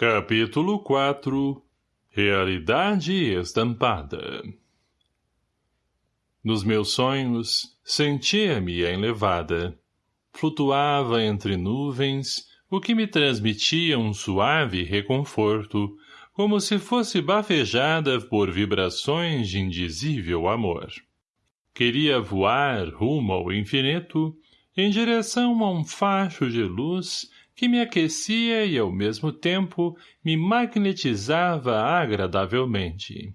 Capítulo 4 Realidade Estampada Nos meus sonhos, sentia-me enlevada. Flutuava entre nuvens, o que me transmitia um suave reconforto, como se fosse bafejada por vibrações de indizível amor. Queria voar rumo ao infinito, em direção a um facho de luz que me aquecia e, ao mesmo tempo, me magnetizava agradavelmente.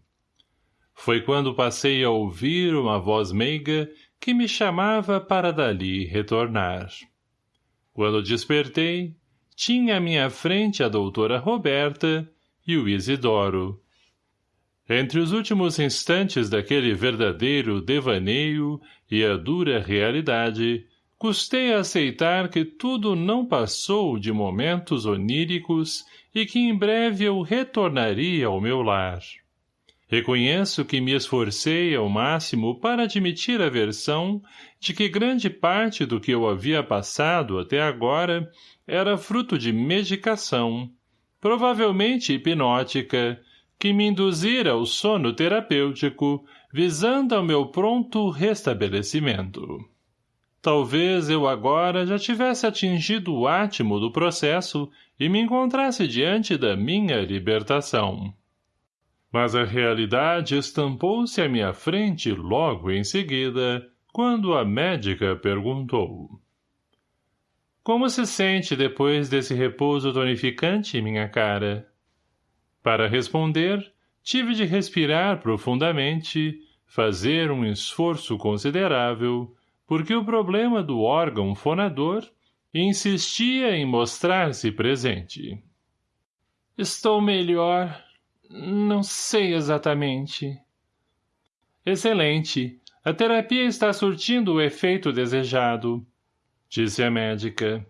Foi quando passei a ouvir uma voz meiga que me chamava para dali retornar. Quando despertei, tinha à minha frente a doutora Roberta e o Isidoro. Entre os últimos instantes daquele verdadeiro devaneio e a dura realidade, Custei a aceitar que tudo não passou de momentos oníricos e que em breve eu retornaria ao meu lar. Reconheço que me esforcei ao máximo para admitir a versão de que grande parte do que eu havia passado até agora era fruto de medicação, provavelmente hipnótica, que me induzira ao sono terapêutico, visando ao meu pronto restabelecimento. Talvez eu agora já tivesse atingido o átimo do processo e me encontrasse diante da minha libertação. Mas a realidade estampou-se à minha frente logo em seguida, quando a médica perguntou. Como se sente depois desse repouso tonificante, minha cara? Para responder, tive de respirar profundamente, fazer um esforço considerável, porque o problema do órgão fonador insistia em mostrar-se presente. Estou melhor. Não sei exatamente. Excelente. A terapia está surtindo o efeito desejado, disse a médica.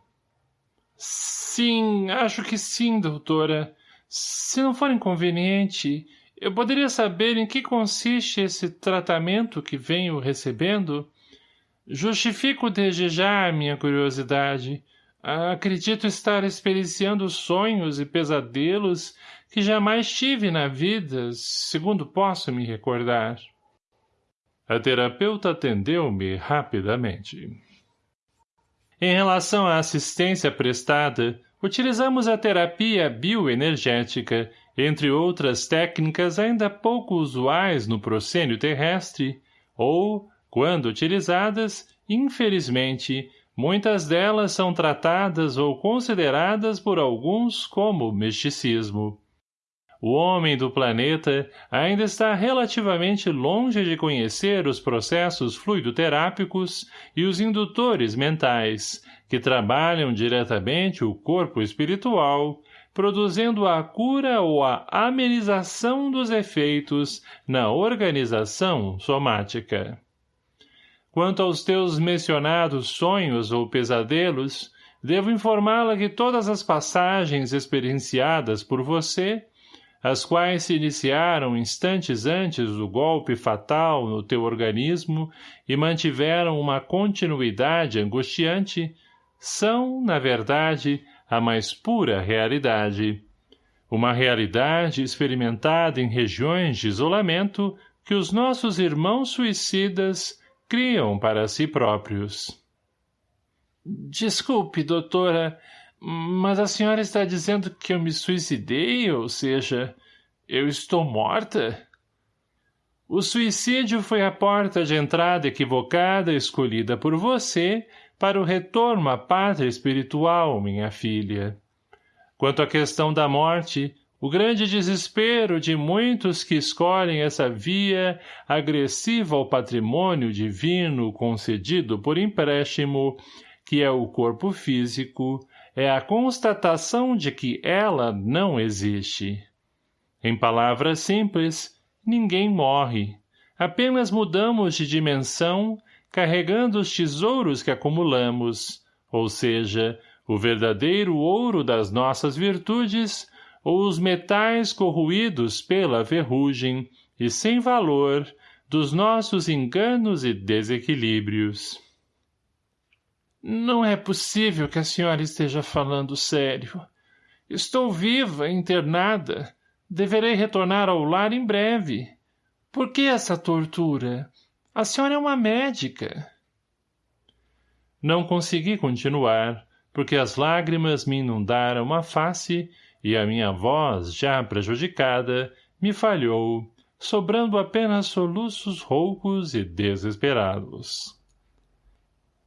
Sim, acho que sim, doutora. Se não for inconveniente, eu poderia saber em que consiste esse tratamento que venho recebendo? Justifico desde já a minha curiosidade. Acredito estar experienciando sonhos e pesadelos que jamais tive na vida, segundo posso me recordar. A terapeuta atendeu-me rapidamente. Em relação à assistência prestada, utilizamos a terapia bioenergética, entre outras técnicas ainda pouco usuais no procênio terrestre, ou quando utilizadas, infelizmente, muitas delas são tratadas ou consideradas por alguns como misticismo. O homem do planeta ainda está relativamente longe de conhecer os processos fluidoterápicos e os indutores mentais, que trabalham diretamente o corpo espiritual, produzindo a cura ou a amenização dos efeitos na organização somática. Quanto aos teus mencionados sonhos ou pesadelos, devo informá-la que todas as passagens experienciadas por você, as quais se iniciaram instantes antes do golpe fatal no teu organismo e mantiveram uma continuidade angustiante, são, na verdade, a mais pura realidade. Uma realidade experimentada em regiões de isolamento que os nossos irmãos suicidas criam para si próprios. Desculpe, doutora, mas a senhora está dizendo que eu me suicidei, ou seja, eu estou morta? O suicídio foi a porta de entrada equivocada escolhida por você para o retorno à pátria espiritual, minha filha. Quanto à questão da morte, o grande desespero de muitos que escolhem essa via agressiva ao patrimônio divino concedido por empréstimo, que é o corpo físico, é a constatação de que ela não existe. Em palavras simples, ninguém morre. Apenas mudamos de dimensão, carregando os tesouros que acumulamos, ou seja, o verdadeiro ouro das nossas virtudes, ou os metais corroídos pela ferrugem e sem valor dos nossos enganos e desequilíbrios. Não é possível que a senhora esteja falando sério. Estou viva, internada. Deverei retornar ao lar em breve. Por que essa tortura? A senhora é uma médica. Não consegui continuar, porque as lágrimas me inundaram a face e a minha voz, já prejudicada, me falhou, sobrando apenas soluços roucos e desesperados.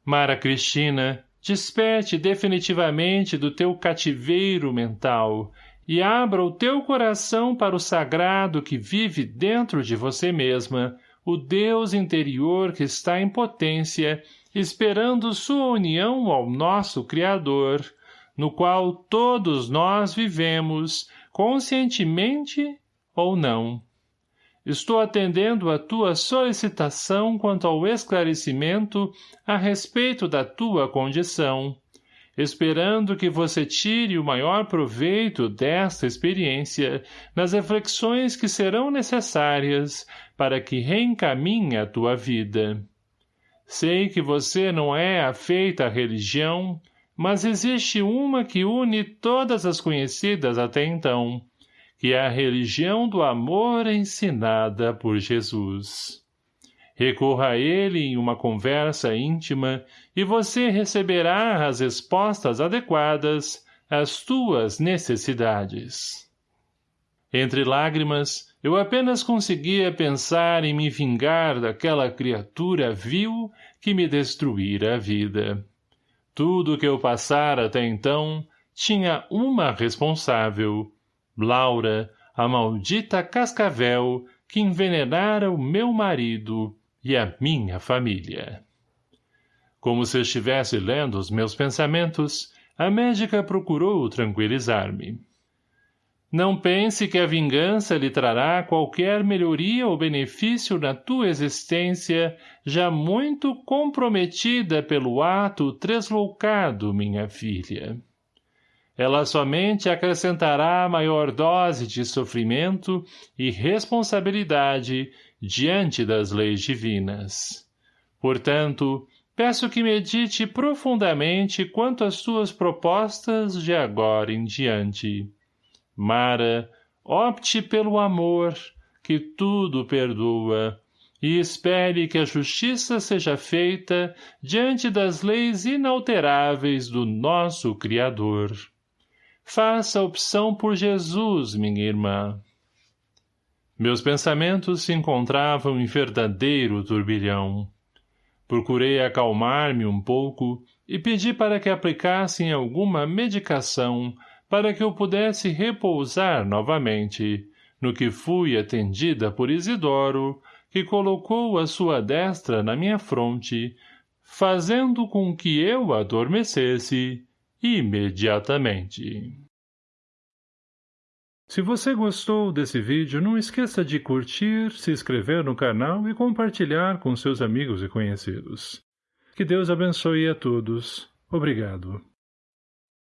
Mara Cristina, desperte definitivamente do teu cativeiro mental e abra o teu coração para o sagrado que vive dentro de você mesma, o Deus interior que está em potência, esperando sua união ao nosso Criador, no qual todos nós vivemos, conscientemente ou não. Estou atendendo a tua solicitação quanto ao esclarecimento a respeito da tua condição, esperando que você tire o maior proveito desta experiência nas reflexões que serão necessárias para que reencaminhe a tua vida. Sei que você não é afeita à religião, mas existe uma que une todas as conhecidas até então, que é a religião do amor ensinada por Jesus. Recorra a ele em uma conversa íntima e você receberá as respostas adequadas às tuas necessidades. Entre lágrimas, eu apenas conseguia pensar em me vingar daquela criatura vil que me destruíra a vida. Tudo que eu passara até então tinha uma responsável, Laura, a maldita cascavel que envenenara o meu marido e a minha família. Como se estivesse lendo os meus pensamentos, a médica procurou tranquilizar-me. Não pense que a vingança lhe trará qualquer melhoria ou benefício na tua existência, já muito comprometida pelo ato tresloucado, minha filha ela somente acrescentará maior dose de sofrimento e responsabilidade diante das leis divinas. Portanto, peço que medite profundamente quanto às suas propostas de agora em diante. Mara, opte pelo amor, que tudo perdoa, e espere que a justiça seja feita diante das leis inalteráveis do nosso Criador. Faça opção por Jesus, minha irmã. Meus pensamentos se encontravam em verdadeiro turbilhão. Procurei acalmar-me um pouco e pedi para que aplicassem alguma medicação para que eu pudesse repousar novamente, no que fui atendida por Isidoro, que colocou a sua destra na minha fronte, fazendo com que eu adormecesse imediatamente. Se você gostou desse vídeo, não esqueça de curtir, se inscrever no canal e compartilhar com seus amigos e conhecidos. Que Deus abençoe a todos. Obrigado.